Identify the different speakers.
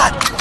Speaker 1: God!